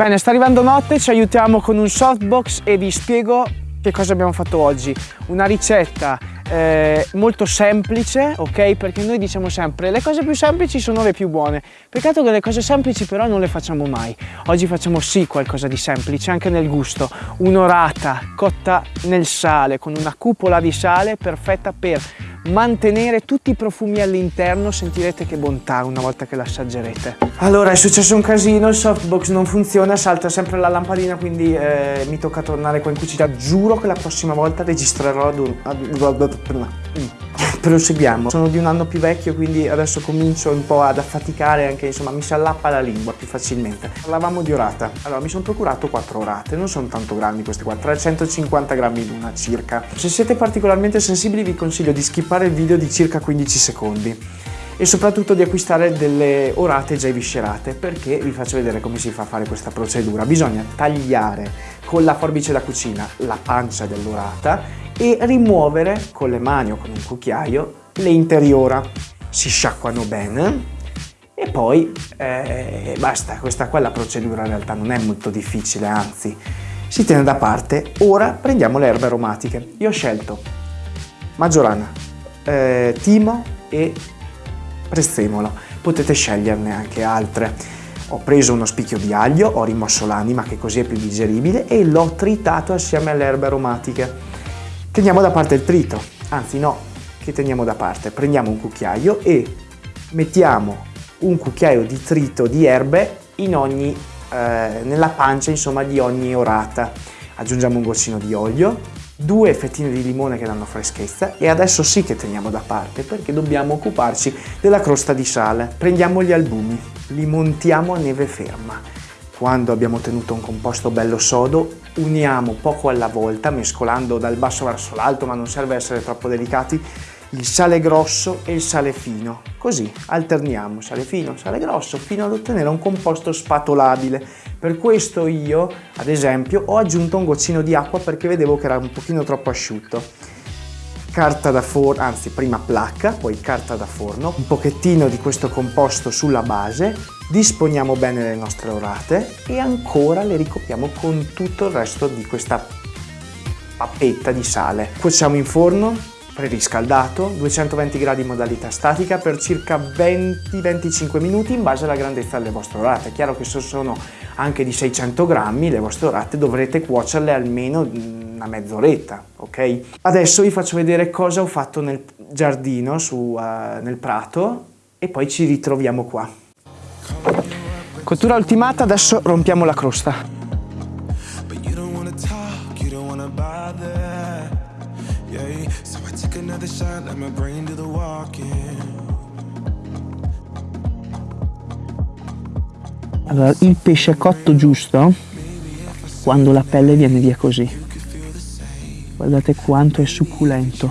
Bene, sta arrivando notte, ci aiutiamo con un softbox e vi spiego che cosa abbiamo fatto oggi. Una ricetta eh, molto semplice, ok? Perché noi diciamo sempre le cose più semplici sono le più buone. Peccato che le cose semplici però non le facciamo mai. Oggi facciamo sì qualcosa di semplice, anche nel gusto. Un'orata cotta nel sale, con una cupola di sale perfetta per mantenere tutti i profumi all'interno, sentirete che bontà una volta che l'assaggerete. Allora è successo un casino, il softbox non funziona, salta sempre la lampadina, quindi eh, mi tocca tornare qua in cucina. Giuro che la prossima volta registrerò ad un... Ad... Proseguiamo. Sono di un anno più vecchio, quindi adesso comincio un po' ad affaticare, anche insomma mi si allappa la lingua più facilmente. Parlavamo di orata. Allora mi sono procurato quattro orate, non sono tanto grandi queste qua, 350 grammi l'una circa. Se siete particolarmente sensibili vi consiglio di skippare il video di circa 15 secondi e soprattutto di acquistare delle orate già viscerate perché vi faccio vedere come si fa a fare questa procedura. Bisogna tagliare con la forbice da cucina la pancia dell'orata e rimuovere con le mani o con un cucchiaio le interiora. Si sciacquano bene e poi eh, basta, questa qua è la procedura in realtà non è molto difficile, anzi si tiene da parte. Ora prendiamo le erbe aromatiche. Io ho scelto maggiorana, eh, timo e prezzemolo. Potete sceglierne anche altre. Ho preso uno spicchio di aglio, ho rimosso l'anima che così è più digeribile e l'ho tritato assieme alle erbe aromatiche. Teniamo da parte il trito, anzi no, che teniamo da parte? Prendiamo un cucchiaio e mettiamo un cucchiaio di trito di erbe ogni, eh, nella pancia insomma, di ogni orata. Aggiungiamo un goccino di olio, due fettine di limone che danno freschezza e adesso sì che teniamo da parte perché dobbiamo occuparci della crosta di sale. Prendiamo gli albumi, li montiamo a neve ferma quando abbiamo ottenuto un composto bello sodo, uniamo poco alla volta, mescolando dal basso verso l'alto, ma non serve essere troppo delicati, il sale grosso e il sale fino. Così alterniamo sale fino, sale grosso, fino ad ottenere un composto spatolabile. Per questo io, ad esempio, ho aggiunto un goccino di acqua perché vedevo che era un pochino troppo asciutto carta da forno, anzi prima placca, poi carta da forno, un pochettino di questo composto sulla base, disponiamo bene le nostre orate e ancora le ricopriamo con tutto il resto di questa pappetta di sale. Cuociamo in forno preriscaldato, 220 gradi in modalità statica per circa 20-25 minuti in base alla grandezza delle vostre orate. È chiaro che se sono anche di 600 grammi le vostre orate dovrete cuocerle almeno una mezz'oretta, ok? Adesso vi faccio vedere cosa ho fatto nel giardino, su, uh, nel prato e poi ci ritroviamo qua. Cottura ultimata, adesso rompiamo la crosta. Allora, il pesce cotto giusto quando la pelle viene via così. Guardate quanto è succulento.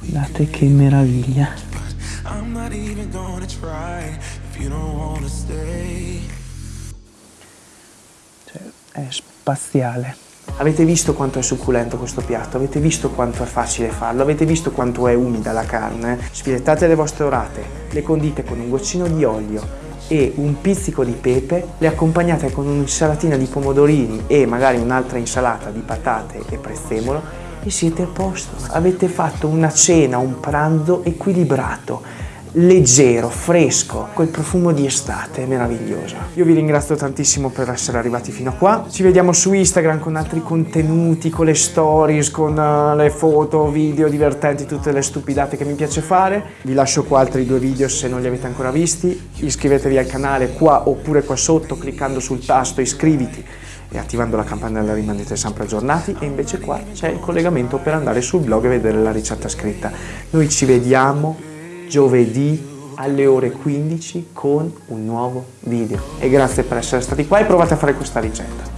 Guardate che meraviglia. Cioè, è spaziale. Avete visto quanto è succulento questo piatto? Avete visto quanto è facile farlo? Avete visto quanto è umida la carne? Sfilettate le vostre orate, le condite con un goccino di olio, e un pizzico di pepe, le accompagnate con un'insalatina di pomodorini e magari un'altra insalata di patate e prezzemolo e siete a posto. Avete fatto una cena, un pranzo equilibrato leggero, fresco, quel profumo di estate meraviglioso. Io vi ringrazio tantissimo per essere arrivati fino a qua. Ci vediamo su Instagram con altri contenuti, con le stories, con uh, le foto, video divertenti, tutte le stupidate che mi piace fare. Vi lascio qua altri due video se non li avete ancora visti. Iscrivetevi al canale qua oppure qua sotto cliccando sul tasto iscriviti e attivando la campanella rimanete sempre aggiornati e invece qua c'è il collegamento per andare sul blog e vedere la ricetta scritta. Noi ci vediamo giovedì alle ore 15 con un nuovo video e grazie per essere stati qua e provate a fare questa ricetta.